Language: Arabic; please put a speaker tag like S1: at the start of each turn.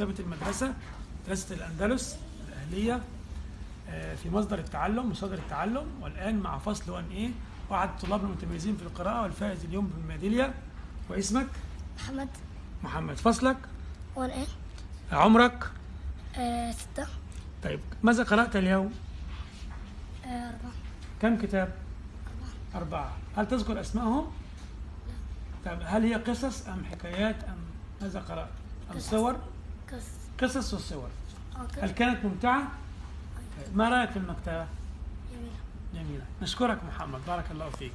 S1: مكتبة المدرسة مدرسة الأندلس الأهلية آه، في مصدر التعلم مصادر التعلم والآن مع فصل 1 A وأحد الطلاب المتميزين في القراءة والفائز اليوم بالميدالية واسمك؟
S2: محمد.
S1: محمد فصلك؟
S2: وان إيه؟
S1: عمرك؟
S2: آه ستة.
S1: طيب ماذا قرأت اليوم؟
S2: آه أربعة.
S1: كم كتاب؟ أربعة. هل تذكر أسمائهم؟ طيب هل هي قصص أم حكايات أم ماذا قرأت؟ أم. صور؟
S2: قص
S1: قصص وصور.
S2: آه
S1: هل كانت ممتعة؟ طيب، ما رأيك في المكتبة؟
S2: جميلة.
S1: جميلة. نشكرك محمد. بارك الله فيك.